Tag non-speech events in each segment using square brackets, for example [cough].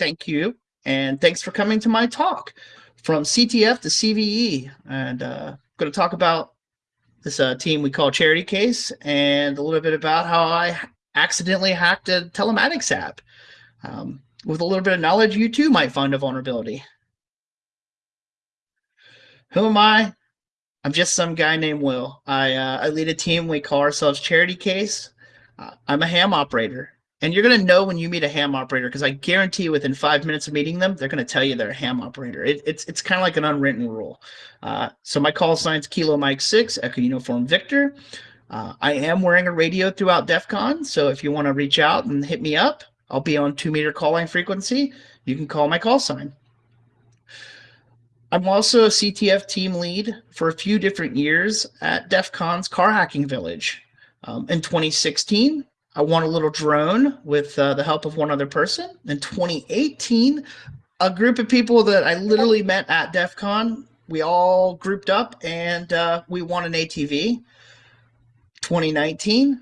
thank you. And thanks for coming to my talk from CTF to CVE. And uh, I'm going to talk about this uh, team we call Charity Case and a little bit about how I accidentally hacked a telematics app. Um, with a little bit of knowledge, you too might find a vulnerability. Who am I? I'm just some guy named Will. I, uh, I lead a team we call ourselves Charity Case. Uh, I'm a ham operator. And you're going to know when you meet a ham operator because I guarantee within five minutes of meeting them, they're going to tell you they're a ham operator. It, it's it's kind of like an unwritten rule. Uh, so my call sign's Kilo Mike 6, Echo Uniform Victor. Uh, I am wearing a radio throughout DEF CON, so if you want to reach out and hit me up, I'll be on two meter call line frequency. You can call my call sign. I'm also a CTF team lead for a few different years at DEF CON's Car Hacking Village. Um, in 2016, I won a little drone with uh, the help of one other person. In 2018, a group of people that I literally met at DEF CON, we all grouped up and uh, we won an ATV. 2019,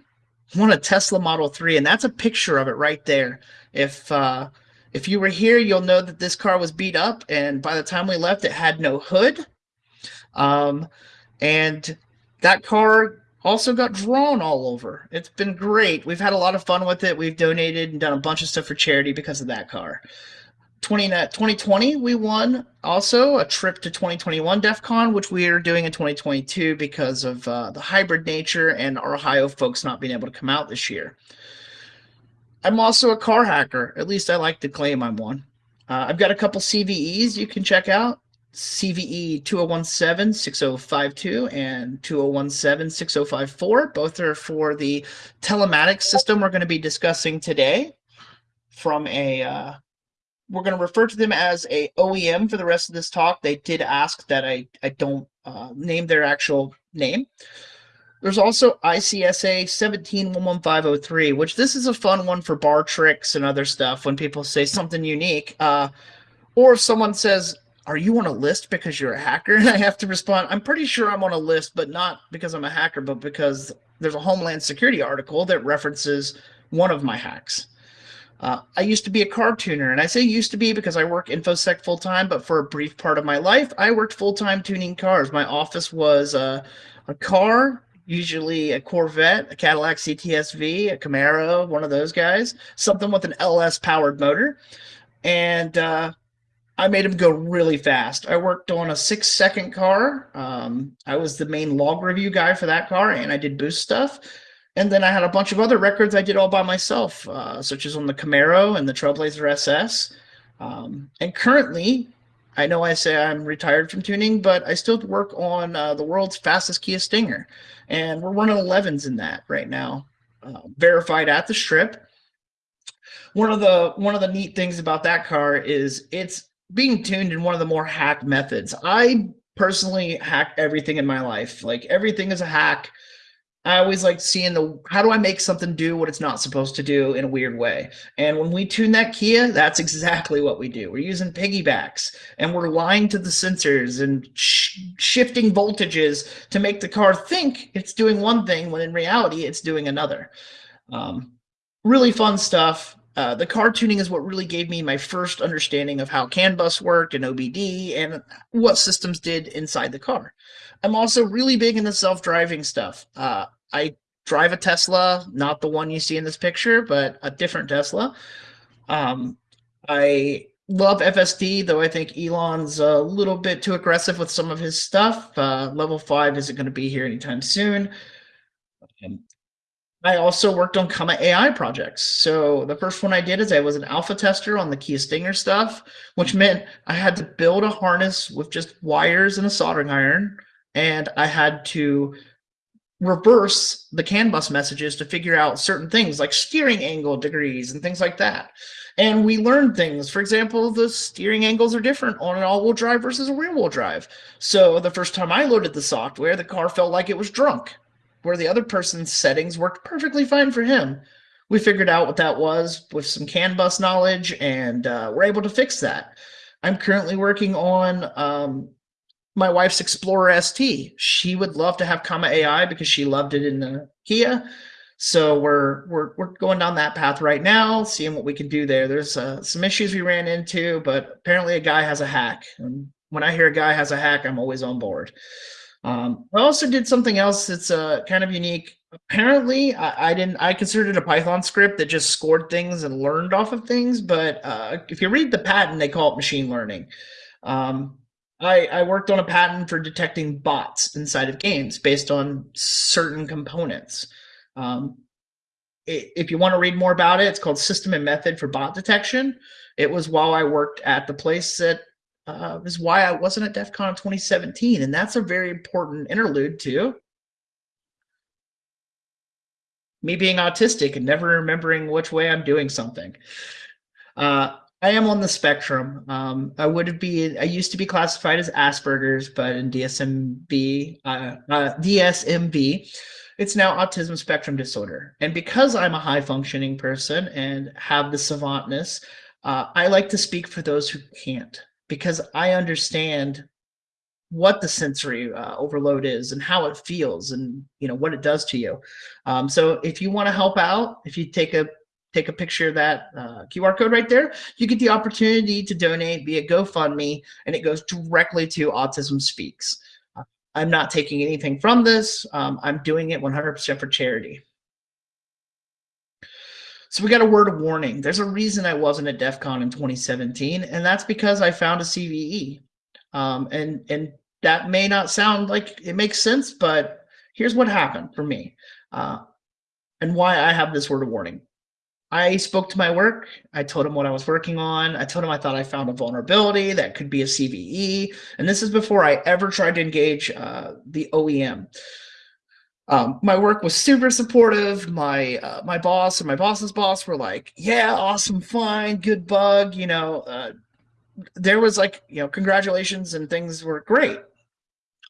won a Tesla Model 3, and that's a picture of it right there. If uh, if you were here, you'll know that this car was beat up, and by the time we left, it had no hood. Um, and that car also got drawn all over. It's been great. We've had a lot of fun with it. We've donated and done a bunch of stuff for charity because of that car. 20, 2020, we won also a trip to 2021 DEF CON, which we are doing in 2022 because of uh, the hybrid nature and our Ohio folks not being able to come out this year. I'm also a car hacker. At least I like to claim I'm one. Uh, I've got a couple CVEs you can check out. CVE 2017-6052 and 2017-6054. Both are for the telematics system we're going to be discussing today from a uh, we're going to refer to them as a OEM for the rest of this talk. They did ask that I, I don't uh, name their actual name. There's also ICSA 1711503, which this is a fun one for bar tricks and other stuff when people say something unique. Uh, or if someone says, are you on a list because you're a hacker? [laughs] And I have to respond, I'm pretty sure I'm on a list, but not because I'm a hacker, but because there's a Homeland Security article that references one of my hacks. Uh, I used to be a car tuner, and I say used to be because I work InfoSec full time, but for a brief part of my life, I worked full time tuning cars. My office was a car, usually a Corvette, a Cadillac CTSV, a Camaro, one of those guys, something with an LS powered motor. And uh, I made them go really fast. I worked on a six second car. Um, I was the main log review guy for that car, and I did boost stuff. And then I had a bunch of other records I did all by myself, uh, such as on the Camaro and the Trailblazer SS. Um, and currently, I know I say I'm retired from tuning, but I still work on uh, the world's fastest Kia Stinger. And we're running 11s in that right now, uh, verified at the strip. One of the one of the neat things about that car is it's being tuned in one of the more hacked methods. I personally hack everything in my life. Like everything is a hack. I always like seeing the how do I make something do what it's not supposed to do in a weird way. And when we tune that Kia, that's exactly what we do. We're using piggybacks and we're lying to the sensors and sh shifting voltages to make the car think it's doing one thing when in reality it's doing another. Um, really fun stuff. Uh, the car tuning is what really gave me my first understanding of how CAN bus worked and OBD and what systems did inside the car. I'm also really big into self-driving stuff. Uh, I drive a Tesla, not the one you see in this picture, but a different Tesla. Um, I love FSD, though I think Elon's a little bit too aggressive with some of his stuff. Uh, level 5 isn't going to be here anytime soon. I also worked on Comma AI projects. So the first one I did is I was an alpha tester on the Kia Stinger stuff, which mm-hmm. meant I had to build a harness with just wires and a soldering iron, and I had to reverse the CAN bus messages to figure out certain things like steering angle degrees and things like that. And we learned things. For example, the steering angles are different on an all-wheel drive versus a rear-wheel drive. So the first time I loaded the software, the car felt like it was drunk, where the other person's settings worked perfectly fine for him. We figured out what that was with some CAN bus knowledge, and uh, we're able to fix that. I'm currently working on um, my wife's Explorer ST. She would love to have Comma AI because she loved it in the Kia. So we're we're we're going down that path right now, seeing what we can do there. There's uh, some issues we ran into, but apparently a guy has a hack. And when I hear a guy has a hack, I'm always on board. Um, I also did something else that's uh, kind of unique. Apparently, I, I, didn't. I considered it a Python script that just scored things and learned off of things. But uh, if you read the patent, they call it machine learning. Um, I, I worked on a patent for detecting bots inside of games based on certain components. Um, it, if you want to read more about it, it's called System and Method for Bot Detection. It was while I worked at the place that uh, is why I wasn't at DEF CON 2017. And that's a very important interlude to Me being autistic and never remembering which way I'm doing something. Uh, I am on the spectrum. Um, I would be. I used to be classified as Asperger's, but in DSM-V, uh, uh, DSM-V, it's now autism spectrum disorder. And because I'm a high functioning person and have the savantness, uh, I like to speak for those who can't because I understand what the sensory uh, overload is and how it feels and you know what it does to you. Um, so if you want to help out, if you take a take a picture of that uh, QR code right there, you get the opportunity to donate via GoFundMe, and it goes directly to Autism Speaks. Uh, I'm not taking anything from this. Um, I'm doing it 100% for charity. So we got a word of warning. There's a reason I wasn't at DEF CON in 2017, and that's because I found a CVE. Um, and, and that may not sound like it makes sense, but here's what happened for me uh, and why I have this word of warning. I spoke to my work. I told him what I was working on. I told him I thought I found a vulnerability that could be a CVE. And this is before I ever tried to engage uh, the OEM. Um, my work was super supportive. My uh, my boss and my boss's boss were like, "Yeah, awesome, fine, good bug." You know, uh, there was like, you know, congratulations and things were great.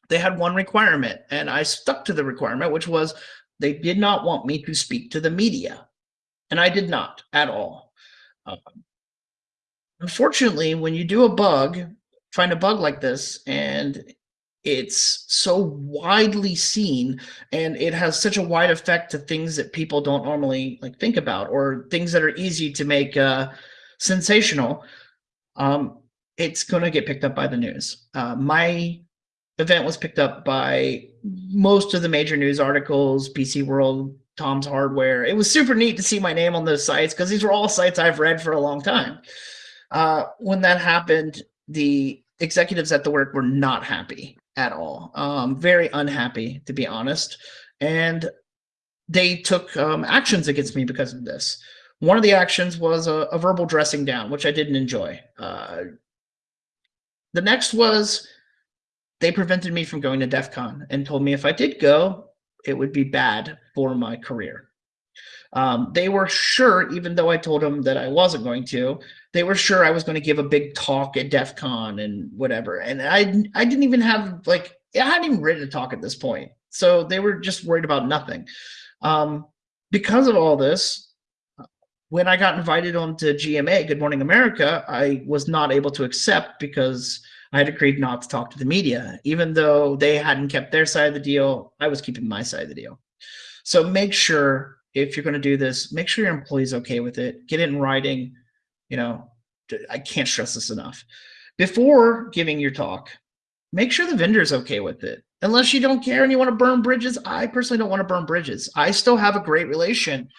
They had one requirement, and I stuck to the requirement, which was they did not want me to speak to the media, and I did not at all. Um, unfortunately, when you do a bug, find a bug like this, and it's so widely seen and it has such a wide effect to things that people don't normally like think about or things that are easy to make uh, sensational um, it's going to get picked up by the news. Uh, my event was picked up by most of the major news articles pc world tom's hardware. It was super neat to see my name on those sites because these were all sites i've read for a long time. Uh, when that happened the executives at the work were not happy at all. Um, very unhappy, to be honest. And they took um, actions against me because of this. One of the actions was a, a verbal dressing down, which I didn't enjoy. Uh, the next was they prevented me from going to DEF CON and told me if I did go, it would be bad for my career. Um, they were sure, even though I told them that I wasn't going to, they were sure I was going to give a big talk at DEF CON and whatever. And I, I didn't even have like, I hadn't even written a talk at this point. So they were just worried about nothing. Um, because of all this, when I got invited onto GMA, Good Morning America, I was not able to accept because I had agreed not to talk to the media. Even though they hadn't kept their side of the deal, I was keeping my side of the deal. So make sure if you're going to do this, make sure your employee's okay with it. Get it in writing. You know, I can't stress this enough. Before giving your talk, make sure the vendor's okay with it. Unless you don't care and you want to burn bridges, I personally don't want to burn bridges. I still have a great relation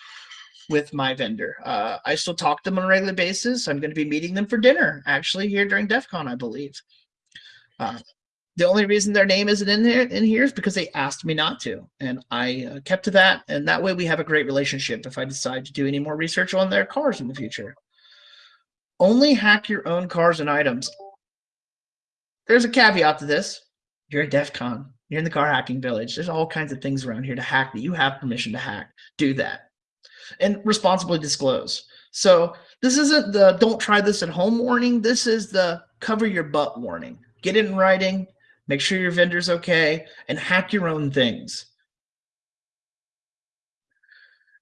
with my vendor. Uh, I still talk to them on a regular basis. I'm going to be meeting them for dinner, actually, here during DEF CON, I believe. Uh, the only reason their name isn't in here in here is because they asked me not to, and I uh, kept to that. And that way, we have a great relationship. If I decide to do any more research on their cars in the future, only hack your own cars and items. There's a caveat to this. You're at DEF CON. You're in the car hacking village. There's all kinds of things around here to hack that you have permission to hack. Do that, and responsibly disclose. So this isn't the don't try this at home warning. This is the cover your butt warning. Get it in writing make sure your vendor's okay, and hack your own things.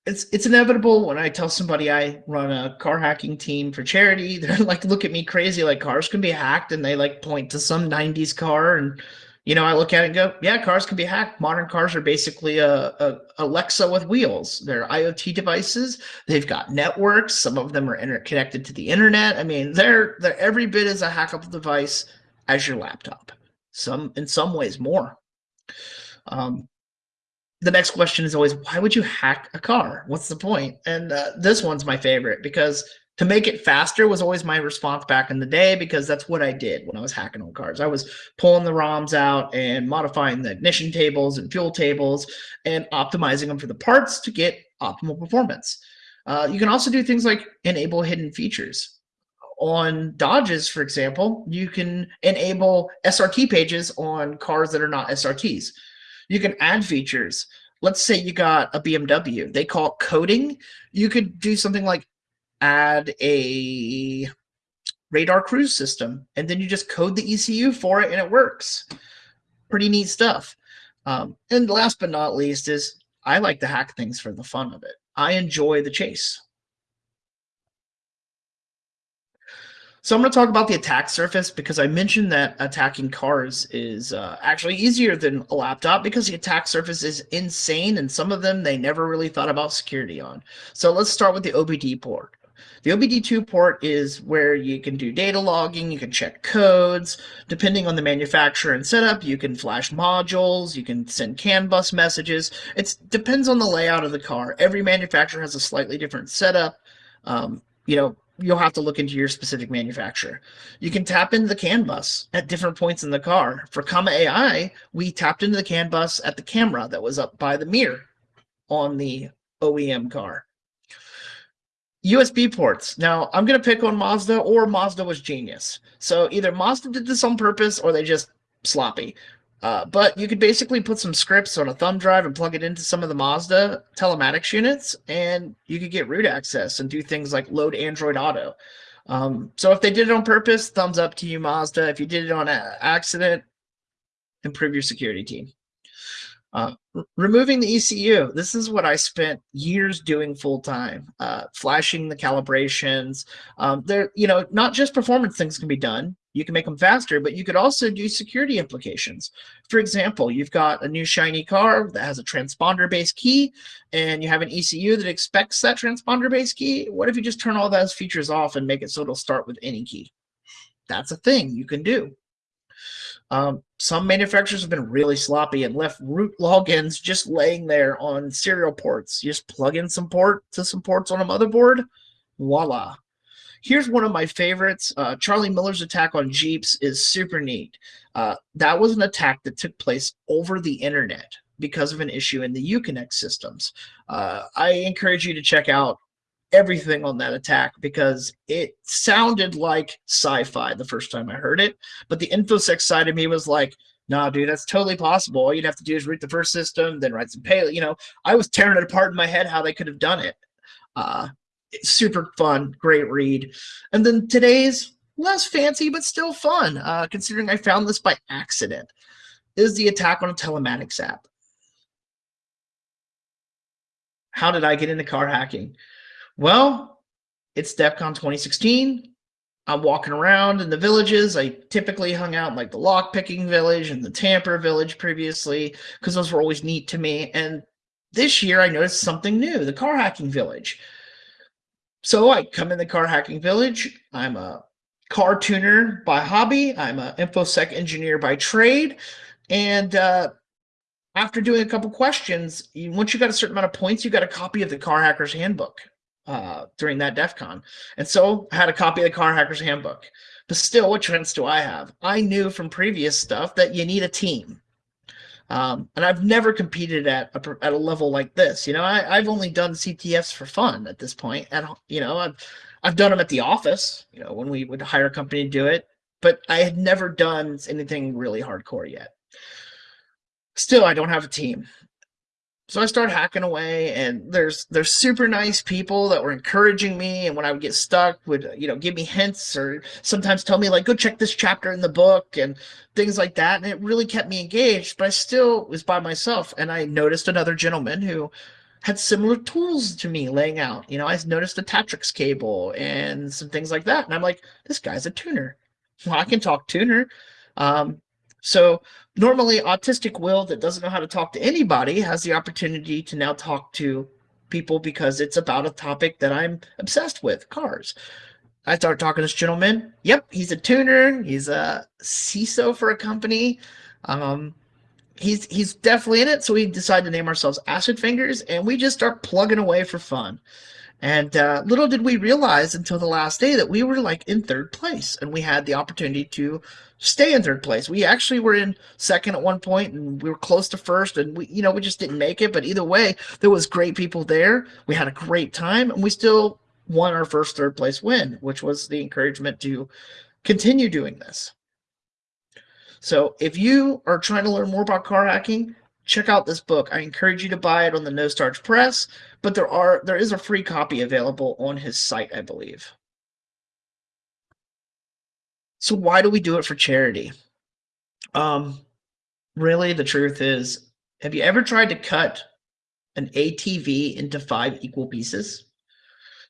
It's, it's inevitable when I tell somebody I run a car hacking team for charity, [laughs] they're like look at me crazy like cars can be hacked and they like point to some 90s car and you know, I look at it and go, yeah, cars can be hacked. Modern cars are basically a, a Alexa with wheels. They're IoT devices. They've got networks. Some of them are interconnected to the internet. I mean, they're they're every bit as a hackable device as your laptop. Some in some ways more. Um, the next question is always, why would you hack a car? What's the point? And uh, this one's my favorite because to make it faster was always my response back in the day because that's what I did when I was hacking on cars. I was pulling the ROMs out and modifying the ignition tables and fuel tables and optimizing them for the parts to get optimal performance. Uh, you can also do things like enable hidden features. On Dodges, for example, you can enable SRT pages on cars that are not SRTs. You can add features. Let's say you got a BMW. They call it coding. You could do something like add a radar cruise system, and then you just code the ECU for it and it works. Pretty neat stuff. Um, and last but not least is I like to hack things for the fun of it. I enjoy the chase. So I'm going to talk about the attack surface because I mentioned that attacking cars is uh, actually easier than a laptop because the attack surface is insane and some of them they never really thought about security on. So let's start with the OBD port. The OBD2 port is where you can do data logging, you can check codes. Depending on the manufacturer and setup, you can flash modules, you can send CAN bus messages. It depends on the layout of the car. Every manufacturer has a slightly different setup. Um, you know, you'll have to look into your specific manufacturer. You can tap into the CAN bus at different points in the car. For Comma AI, we tapped into the CAN bus at the camera that was up by the mirror on the OEM car. USB ports. Now, I'm going to pick on Mazda or Mazda was genius. So either Mazda did this on purpose or they just sloppy. Uh, but you could basically put some scripts on a thumb drive and plug it into some of the Mazda telematics units, and you could get root access and do things like load Android Auto. Um, so if they did it on purpose, thumbs up to you, Mazda. If you did it on accident, improve your security team. Uh, removing the ECU. This is what I spent years doing full time, uh, flashing the calibrations. Um, there, you know, not just performance things can be done. You can make them faster, but you could also do security implications. For example, you've got a new shiny car that has a transponder-based key, and you have an ECU that expects that transponder-based key. What if you just turn all those features off and make it so it'll start with any key? That's a thing you can do. Um, some manufacturers have been really sloppy and left root logins just laying there on serial ports. You just plug in some port to some ports on a motherboard, voila. Here's one of my favorites. Uh, Charlie Miller's attack on Jeeps is super neat. Uh, that was an attack that took place over the internet because of an issue in the Uconnect systems. Uh, I encourage you to check out everything on that attack because it sounded like sci-fi the first time I heard it, but the infosec side of me was like, nah, dude, that's totally possible. All you'd have to do is root the first system, then write some payload. You know, I was tearing it apart in my head how they could have done it. Uh, it's super fun, great read. And then today's less fancy, but still fun, uh, considering I found this by accident, is the attack on a telematics app. How did I get into car hacking? Well, it's DEF CON 2016. I'm walking around in the villages. I typically hung out in like the lockpicking village and the tamper village previously because those were always neat to me. And this year I noticed something new, the car hacking village. So I come in the car hacking village. I'm a car tuner by hobby. I'm an infosec engineer by trade. And uh, after doing a couple questions, once you got a certain amount of points, you got a copy of the car hacker's handbook uh, during that DEF CON. And so I had a copy of the Car Hackers Handbook. But still, what chance do I have? I knew from previous stuff that you need a team. Um, and I've never competed at a, at a level like this. You know, I, I've only done CTFs for fun at this point. And, you know, I've, I've done them at the office, you know, when we would hire a company to do it. But I had never done anything really hardcore yet. Still, I don't have a team so I started hacking away, and there's there's super nice people that were encouraging me, and when I would get stuck, would you know give me hints or sometimes tell me like go check this chapter in the book and things like that, and it really kept me engaged. But I still was by myself, and I noticed another gentleman who had similar tools to me laying out. You know, I noticed a Tactrix cable and some things like that, and I'm like, this guy's a tuner. Well, I can talk tuner. Um, So normally autistic Will that doesn't know how to talk to anybody has the opportunity to now talk to people because it's about a topic that I'm obsessed with, cars. I start talking to this gentleman. Yep, he's a tuner. He's a CISO for a company. Um, he's he's definitely in it. So we decided to name ourselves Acid Fingers, and we just start plugging away for fun. And uh, little did we realize until the last day that we were like in third place, and we had the opportunity to stay in third place. We actually were in second at one point, and we were close to first, and we, you know, we just didn't make it. But either way, there was great people there. We had a great time, and we still won our first third place win, which was the encouragement to continue doing this. So if you are trying to learn more about car hacking, check out this book. I encourage you to buy it on the No Starch Press, but there are there is a free copy available on his site, I believe. So why do we do it for charity? Um, really, the truth is, have you ever tried to cut an ATV into five equal pieces?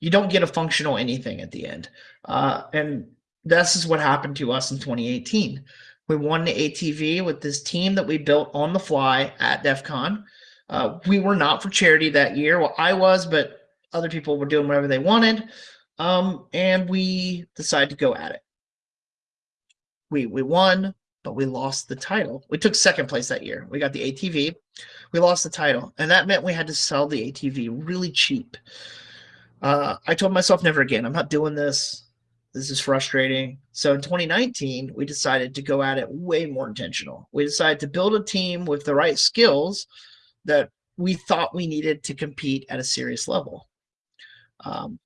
You don't get a functional anything at the end. Uh, and this is what happened to us in 2018. We won the ATV with this team that we built on the fly at DEF CON. Uh, we were not for charity that year. Well, I was, but other people were doing whatever they wanted. Um, and we decided to go at it. We, we won, but we lost the title. We took second place that year. We got the ATV. We lost the title. And that meant we had to sell the ATV really cheap. Uh, I told myself never again. I'm not doing this. This is frustrating. So in 2019, we decided to go at it way more intentional. We decided to build a team with the right skills that we thought we needed to compete at a serious level. Um,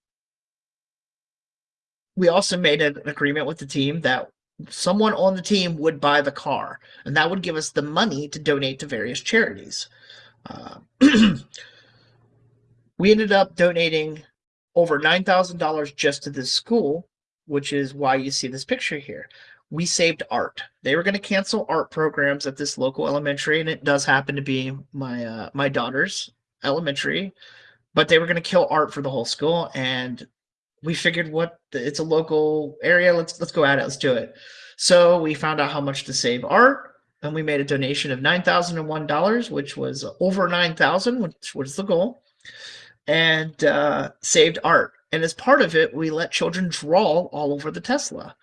we also made an agreement with the team that someone on the team would buy the car, and that would give us the money to donate to various charities. Uh, [clears throat] we ended up donating over $9,000 just to this school which is why you see this picture here. We saved art. They were going to cancel art programs at this local elementary, and it does happen to be my uh, my daughter's elementary, but they were going to kill art for the whole school, and we figured, what it's a local area. Let's let's go at it. Let's do it. So we found out how much to save art, and we made a donation of nine thousand and one dollars, which was over nine thousand, which was the goal, and uh, saved art and as part of it, we let children draw all over the Tesla.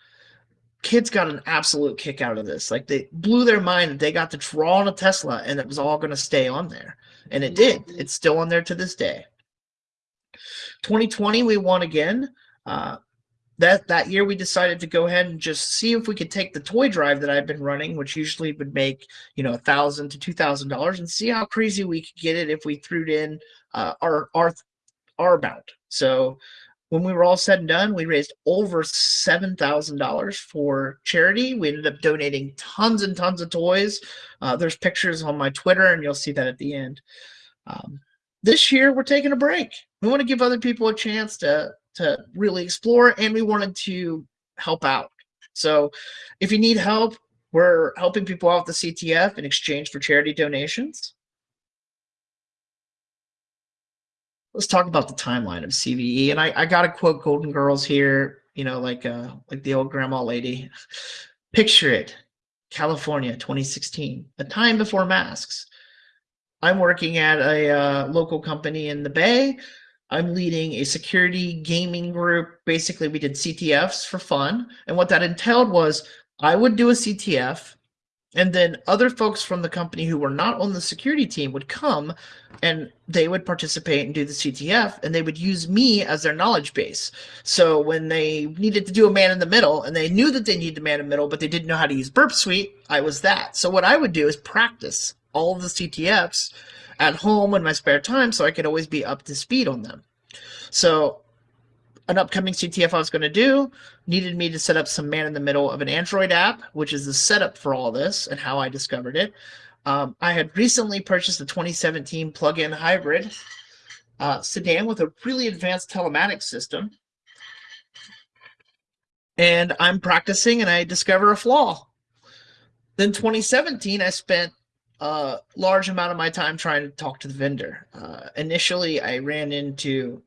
Kids got an absolute kick out of this. Like they blew their mind that they got to draw on a Tesla and it was all going to stay on there. And it did. It's still on there to this day. 2020, we won again. Uh, that that year we decided to go ahead and just see if we could take the toy drive that I've been running, which usually would make you know a thousand to two thousand dollars, and see how crazy we could get it if we threw in uh, our our our amount. So when we were all said and done, we raised over $7,000 for charity. We ended up donating tons and tons of toys. Uh, there's pictures on my Twitter, and you'll see that at the end. Um, this year, we're taking a break. We want to give other people a chance to, to really explore, and we wanted to help out. So if you need help, we're helping people out with the CTF in exchange for charity donations. let's talk about the timeline of CVE. And I, I got to quote Golden Girls here, you know, like uh, like the old grandma lady. Picture it, California, 2016, a time before masks. I'm working at a uh, local company in the Bay. I'm leading a security gaming group. Basically, we did CTFs for fun. And what that entailed was I would do a CTF and then other folks from the company who were not on the security team would come and they would participate and do the CTF and they would use me as their knowledge base. So when they needed to do a man in the middle and they knew that they needed a man in the middle, but they didn't know how to use Burp Suite, I was that. So what I would do is practice all the CTFs at home in my spare time so I could always be up to speed on them. So an upcoming CTF I was going to do needed me to set up some man in the middle of an Android app, which is the setup for all this and how I discovered it. Um, I had recently purchased a 2017 plug-in hybrid uh, sedan with a really advanced telematics system. And I'm practicing and I discover a flaw. Then 2017, I spent a large amount of my time trying to talk to the vendor. Uh, initially, I ran into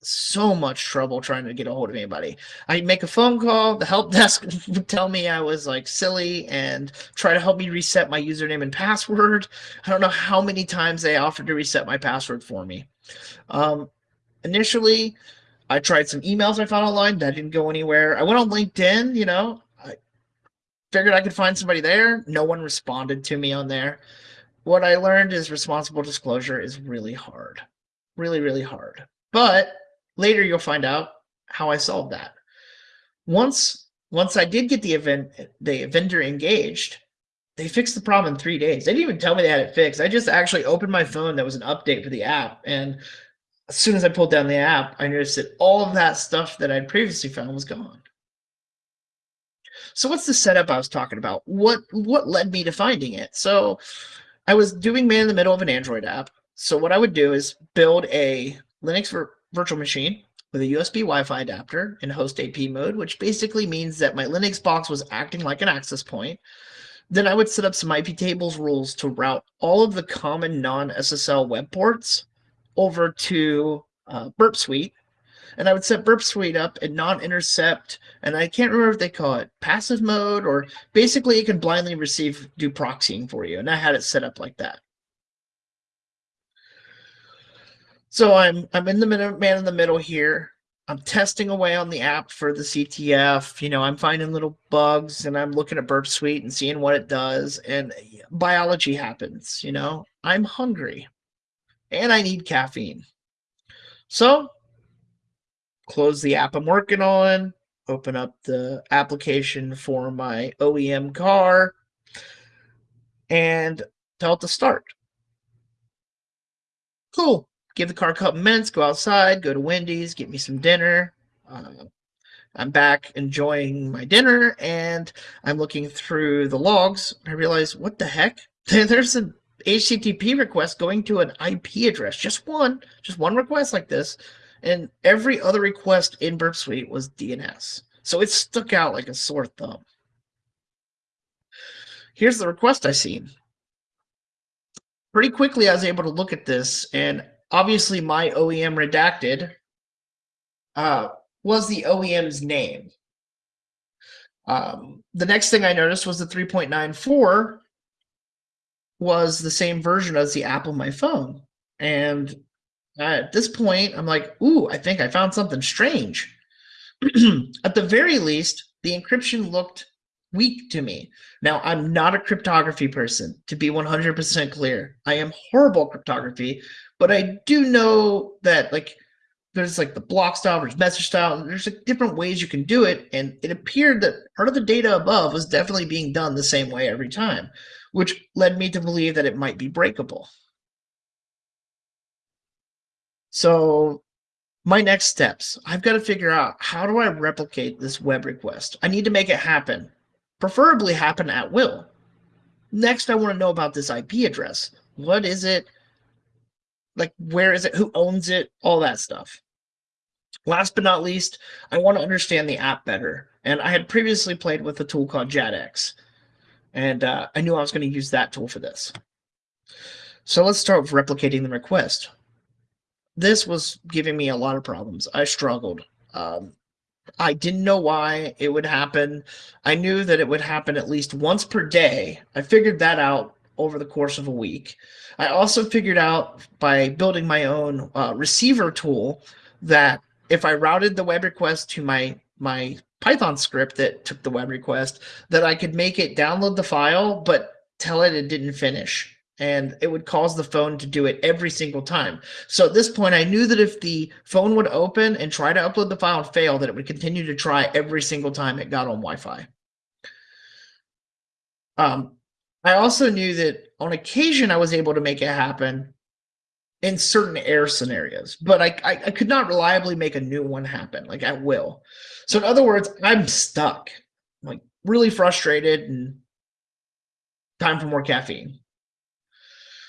so much trouble trying to get a hold of anybody. I'd make a phone call, the help [laughs] desk would tell me I was like silly and try to help me reset my username and password. I don't know how many times they offered to reset my password for me. Um, initially, I tried some emails I found online that didn't go anywhere. I went on LinkedIn, you know, figured I could find somebody there. No one responded to me on there. What I learned is responsible disclosure is really hard, really, really hard. But Later, you'll find out how I solved that. Once once I did get the event the vendor engaged, they fixed the problem in three days. They didn't even tell me they had it fixed. I just actually opened my phone. That was an update for the app, and as soon as I pulled down the app, I noticed that all of that stuff that I'd previously found was gone. So what's the setup I was talking about? What what led me to finding it? So I was doing man in the middle of an Android app. So what I would do is build a Linux virtual machine with a USB Wi-Fi adapter in host AP mode, which basically means that my Linux box was acting like an access point. Then I would set up some IP tables rules to route all of the common non-SSL web ports over to uh, Burp Suite. And I would set Burp Suite up and non-intercept, and I can't remember if they call it passive mode or basically it can blindly receive do proxying for you. And I had it set up like that. So I'm I'm in the middle, man in the middle here. I'm testing away on the app for the CTF. You know, I'm finding little bugs and I'm looking at Burp Suite and seeing what it does. And biology happens. You know, I'm hungry and I need caffeine. So close the app I'm working on, open up the application for my OEM car, and tell it to start. Cool give the car a couple minutes, go outside, go to Wendy's, get me some dinner. Uh, I'm back enjoying my dinner and I'm looking through the logs. I realize, what the heck? [laughs] There's an HTTP request going to an IP address, just one, just one request like this. And every other request in Burp Suite was DNS. So it stuck out like a sore thumb. Here's the request I seen. Pretty quickly, I was able to look at this and obviously my OEM redacted uh, was the OEM's name. Um, the next thing I noticed was the 3.94 was the same version as the app on my phone. And Uh, at this point, I'm like, ooh, I think I found something strange. [clears throat] at the very least, the encryption looked weak to me. Now, I'm not a cryptography person, to be 100% clear. I am horrible cryptography, but I do know that like there's like the block style, there's message style, there's like different ways you can do it. And it appeared that part of the data above was definitely being done the same way every time, which led me to believe that it might be breakable. So my next steps, I've got to figure out how do I replicate this web request? I need to make it happen, preferably happen at will. Next, I want to know about this IP address. What is it? like where is it who owns it all that stuff last but not least i want to understand the app better and i had previously played with a tool called JADX and uh, i knew i was going to use that tool for this so let's start with replicating the request this was giving me a lot of problems i struggled um, I didn't know why it would happen. I knew that it would happen at least once per day. I figured that out over the course of a week. I also figured out by building my own uh, receiver tool that if I routed the web request to my my Python script that took the web request, that I could make it download the file, but tell it it didn't finish. And it would cause the phone to do it every single time. So at this point, I knew that if the phone would open and try to upload the file and fail, that it would continue to try every single time it got on Wi-Fi. Um, I also knew that on occasion I was able to make it happen in certain error scenarios, but I, I, I, could not reliably make a new one happen, like at will. So in other words, I'm stuck, like really frustrated and time for more caffeine.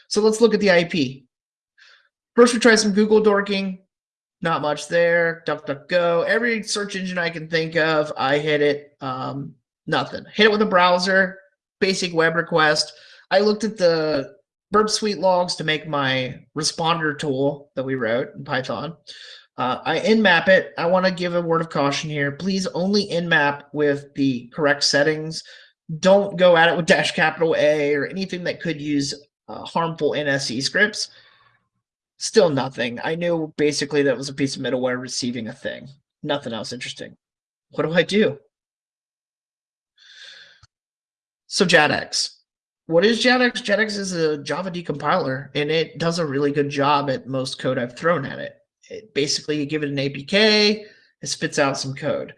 So let's look at the IP. First, we try some Google dorking. Not much there. DuckDuckGo. Every search engine I can think of, I hit it. Um, nothing. Hit it with a browser basic web request. I looked at the Burp Suite logs to make my responder tool that we wrote in Python. Uh, I nmap it. I want to give a word of caution here. Please only nmap with the correct settings. Don't go at it with dash capital A or anything that could use uh, harmful NSE scripts. Still nothing. I knew basically that was a piece of middleware receiving a thing. Nothing else interesting. What do I do? So JADX. What is JADX? JADX is a Java decompiler, and it does a really good job at most code I've thrown at it. it basically, you give it an APK, it spits out some code.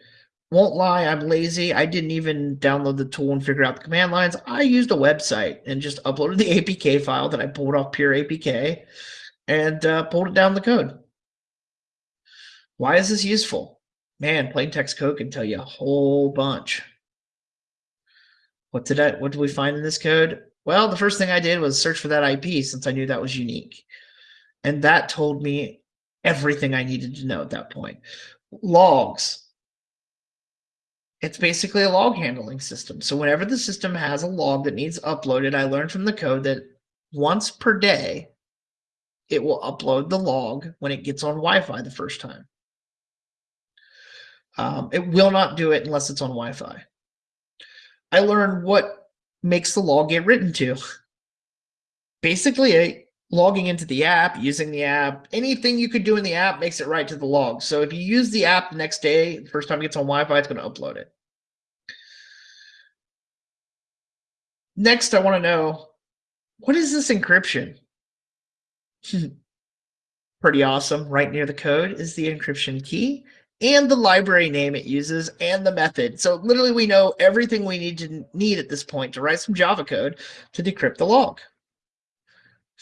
Won't lie, I'm lazy. I didn't even download the tool and figure out the command lines. I used a website and just uploaded the [laughs] APK file that I pulled off pure APK and uh, pulled it down the code. Why is this useful? Man, plain text code can tell you a whole bunch. What did I what did we find in this code? Well, the first thing I did was search for that IP since I knew that was unique. And that told me everything I needed to know at that point. Logs. It's basically a log handling system. So whenever the system has a log that needs uploaded, I learned from the code that once per day, it will upload the log when it gets on Wi-Fi the first time. Um, it will not do it unless it's on Wi-Fi. I learned what makes the log get written to. Basically, a, logging into the app, using the app, anything you could do in the app makes it right to the log. So if you use the app the next day, the first time it gets on Wi-Fi, it's going to upload it. Next, I want to know, what is this encryption? [laughs] Pretty awesome. Right near the code is the encryption key and the library name it uses and the method. So literally we know everything we need to need at this point to write some Java code to decrypt the log.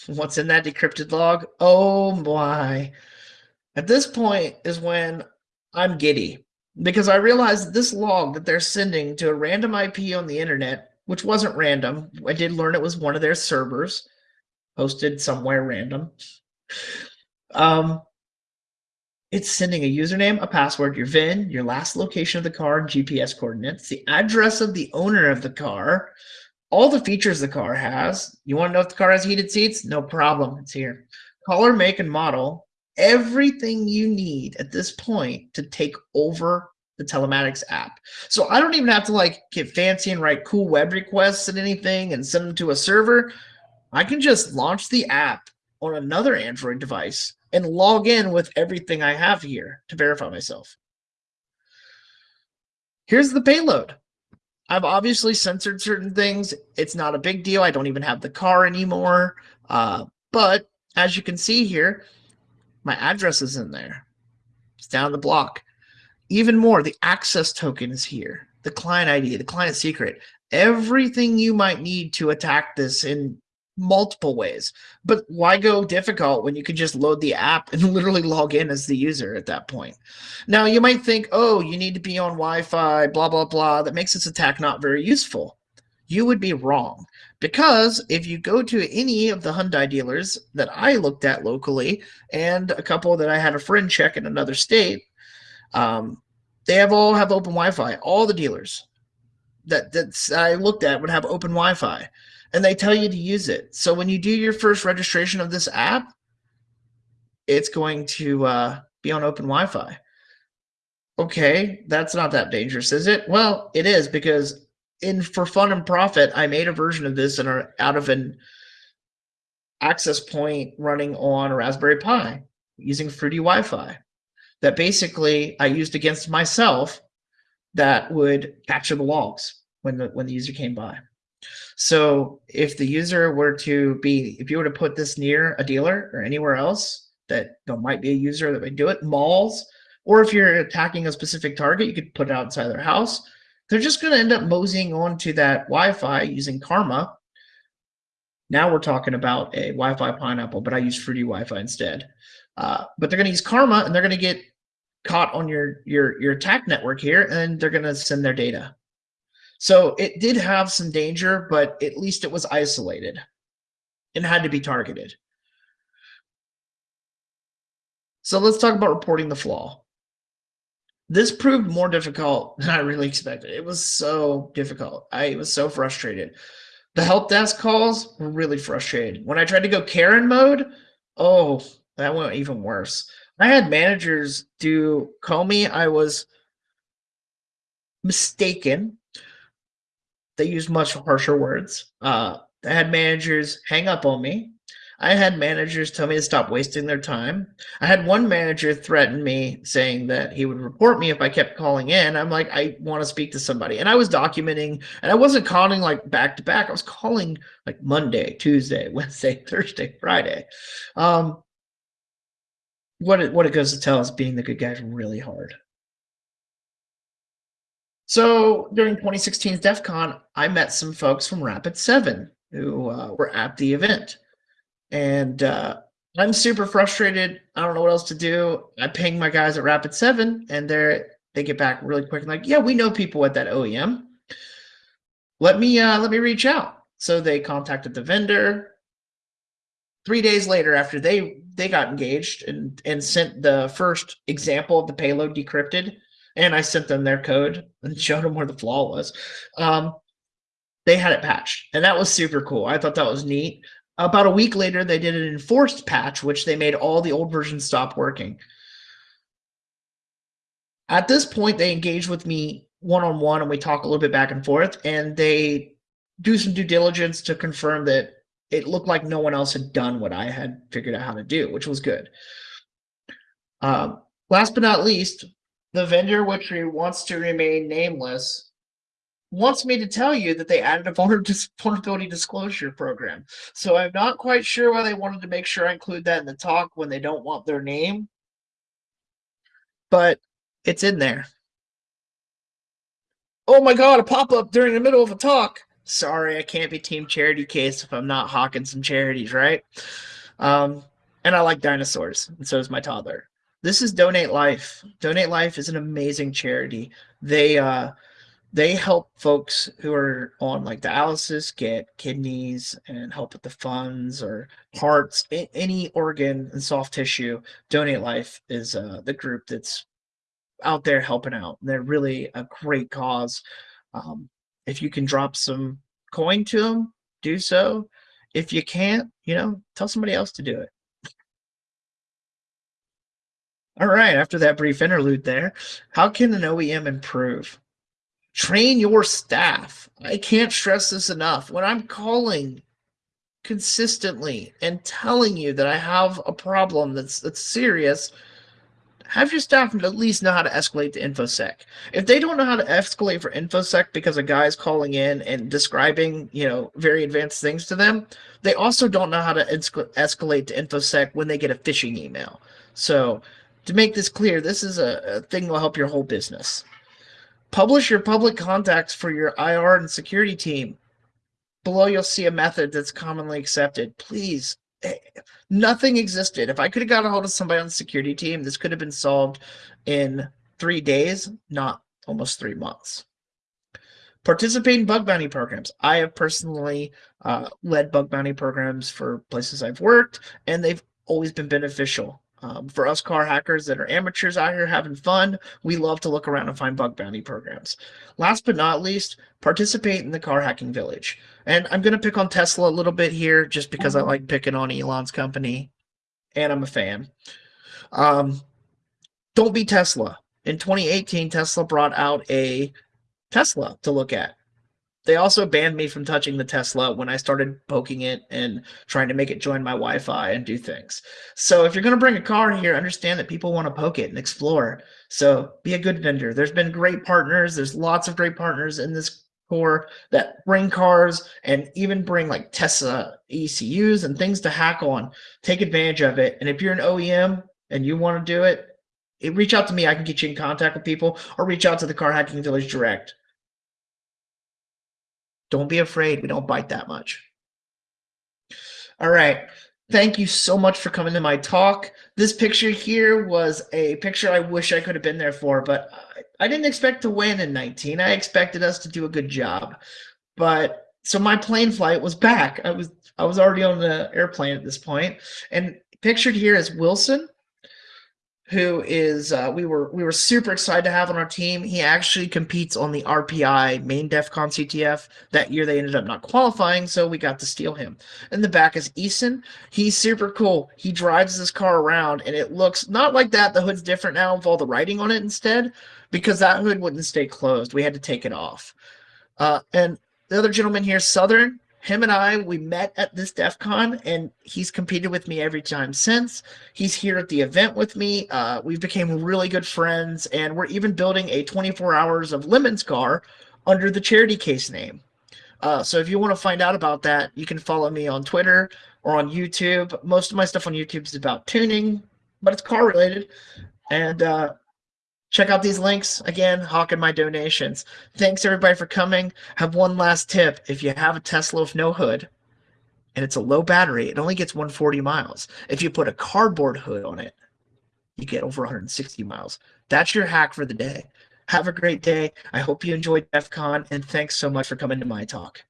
What's in that decrypted log? Oh my. At this point is when I'm giddy because I realized this log that they're sending to a random IP on the internet, which wasn't random. I did learn it was one of their servers hosted somewhere random. Um, it's sending a username, a password, your VIN, your last location of the car, GPS coordinates, the address of the owner of the car, all the features the car has. You want to know if the car has heated seats? No problem. It's here. Color, make, and model. Everything you need at this point to take over the telematics app. So I don't even have to like get fancy and write cool web requests and anything and send them to a server. I can just launch the app on another Android device and log in with everything I have here to verify myself. Here's the payload. I've obviously censored certain things. It's not a big deal. I don't even have the car anymore. Uh, but as you can see here, my address is in there. It's down the block. Even more, the access token is here. The client ID, the client secret, everything you might need to attack this in multiple ways. But why go difficult when you can just load the app and [laughs] literally log in as the user at that point? Now, you might think, oh, you need to be on Wi Fi, blah, blah, blah. That makes this attack not very useful. You would be wrong. Because if you go to any of the Hyundai dealers that I looked at locally and a couple that I had a friend check in another state, um, they have all have open Wi-Fi. All the dealers that that I looked at would have open Wi-Fi and they tell you to use it. So when you do your first registration of this app, it's going to uh, be on open Wi-Fi. Okay, that's not that dangerous, is it? Well, it is because in for fun and profit, I made a version of this and out of an access point running on a Raspberry Pi using Fruity Wi-Fi that basically I used against myself that would capture the logs when the when the user came by. So if the user were to be, if you were to put this near a dealer or anywhere else that there might be a user that would do it, malls, or if you're attacking a specific target, you could put it outside their house. They're just going to end up moseying onto that Wi-Fi using Karma. Now we're talking about a Wi-Fi pineapple, but I use Fruity Wi-Fi instead. Uh, but they're going to use Karma, and they're going to get caught on your your your attack network here, and they're going to send their data. So it did have some danger, but at least it was isolated and had to be targeted. So let's talk about reporting the flaw. This proved more difficult [laughs] than I really expected. It was so difficult. I was so frustrated. The help desk calls were really frustrated. When I tried to go Karen mode, oh, that went even worse. I had managers do call me. I was mistaken. They used much harsher words. Uh, I had managers hang up on me. I had managers tell me to stop wasting their time. I had one manager threaten me saying that he would report me if I kept calling in. I'm like, I want to speak to somebody. And I was documenting, and I wasn't calling like back to back. I was calling like Monday, Tuesday, [laughs] Wednesday, Thursday, Friday. Um, what it, what it goes to tell is being the good guy is really hard. So during 2016's DEF CON, I met some folks from Rapid 7 who uh, were at the event. And uh, I'm super frustrated. I don't know what else to do. I ping my guys at Rapid 7 and they're they get back really quick and like, yeah, we know people at that OEM. Let me uh, let me reach out. So they contacted the vendor. Three days later, after they they got engaged and and sent the first example of the payload decrypted, and I sent them their code and showed them where the flaw was. Um, they had it patched, and that was super cool. I thought that was neat. About a week later, they did an enforced patch, which they made all the old versions stop working. At this point, they engage with me one on one and we talk a little bit back and forth, and they do some due diligence to confirm that it looked like no one else had done what I had figured out how to do, which was good. Um, last but not least, the vendor, which wants to remain nameless, wants me to tell you that they added a [laughs] vulnerability disclosure program. So I'm not quite sure why they wanted to make sure I include that in the talk when they don't want their name, but it's in there. Oh my God, a pop-up during the middle of a talk. Sorry, I can't be team charity case if I'm not hawking some charities, right? Um, and I like dinosaurs, and so does my toddler. This is Donate Life. Donate Life is an amazing charity. They uh, they help folks who are on like dialysis get kidneys and help with the funds or hearts any organ and soft tissue. Donate life is uh, the group that's out there helping out. They're really a great cause. Um, if you can drop some coin to them do so. If you can't you know tell somebody else to do it all right after that brief interlude there how can an oem improve train your staff. I can't stress this enough. When I'm calling consistently and telling you that I have a problem that's that's serious, have your staff at least know how to escalate to InfoSec. If they don't know how to escalate for InfoSec because a guy is calling in and describing, you know, very advanced things to them, they also don't know how to escalate to InfoSec when they get a phishing email. So to make this clear, this is a, a thing that will help your whole business. Publish your public contacts for your IR and security team. Below, you'll see a method that's commonly accepted. Please, eh, nothing existed. If I could have got a hold of somebody on the security team, this could have been solved in three days, not almost three months. Participate in bug bounty programs. I have personally uh, led bug bounty programs for places I've worked, and they've always been beneficial. Um, for us car hackers that are amateurs out here having fun, we love to look around and find bug bounty programs. Last but not least, participate in the car hacking village. And I'm going to pick on Tesla a little bit here just because I like picking on Elon's company and I'm a fan. Um, don't be Tesla. In 2018, Tesla brought out a Tesla to look at. They also banned me from touching the Tesla when I started poking it and trying to make it join my Wi-Fi and do things. So if you're going to bring a car here, understand that people want to poke it and explore. So be a good vendor. There's been great partners. There's lots of great partners in this core that bring cars and even bring like Tesla ECUs and things to hack on. Take advantage of it. And if you're an OEM and you want to do it, reach out to me. I can get you in contact with people or reach out to the Car Hacking Village direct. Don't be afraid. We don't bite that much. All right. Thank you so much for coming to my talk. This picture here was a picture I wish I could have been there for, but I didn't expect to win in 19. I expected us to do a good job. But so my plane flight was back. I was I was already on the airplane at this point. And pictured here is Wilson, who is uh, we were we were super excited to have on our team. He actually competes on the RPI main DEF CON CTF. That year they ended up not qualifying, so we got to steal him. In the back is Eason. He's super cool. He drives this car around, and it looks not like that. The hood's different now with all the writing on it instead, because that hood wouldn't stay closed. We had to take it off. Uh, and the other gentleman here, Southern him and I, we met at this DEF CON, and he's competed with me every time since. He's here at the event with me. Uh, we've become really good friends, and we're even building a 24 hours of Lemons car under the charity case name. Uh, so if you want to find out about that, you can follow me on Twitter or on YouTube. Most of my stuff on YouTube is about tuning, but it's car related. And uh, check out these links. Again hawking my donations. Thanks everybody for coming. Have one last tip. If you have a tesla with no hood and it's a low battery it only gets 140 miles. If you put a cardboard hood on it you get over 160 miles. That's your hack for the day. Have a great day. I hope you enjoyed def con and thanks so much for coming to my talk